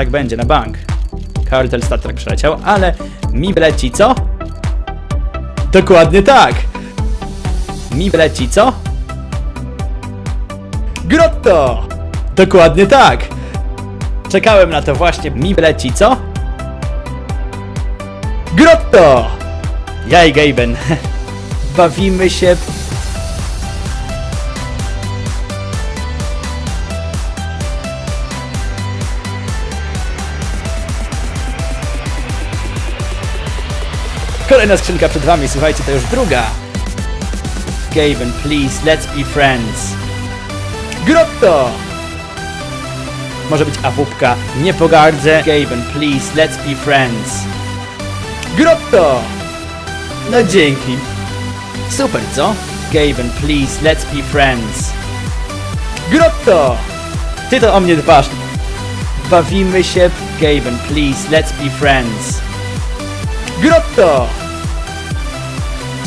tak będzie, na bank. Kartel Star Trek przeleciał, ale mi wleci co? Dokładnie tak! Mi wleci co? Grotto! Dokładnie tak! Czekałem na to właśnie. Mi wleci co? Grotto! Ja i Gaben. Bawimy się Kolejna skrzynka przed wami, słuchajcie, to już druga. Gaben, please, let's be friends. Grotto! Może być awupka. Nie pogardzę. Gaben, please, let's be friends. Grotto! No dzięki. Super, co? Gaben, please, let's be friends. Grotto! Ty to o mnie dbasz. Bawimy się. Gaben, please, let's be friends. Grotto!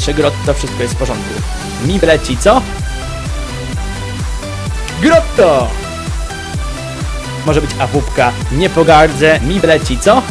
Trzy grotto, wszystko jest w porządku. Mi leci, co? Grotto! Może być awupka. Nie pogardzę. Mi leci, co?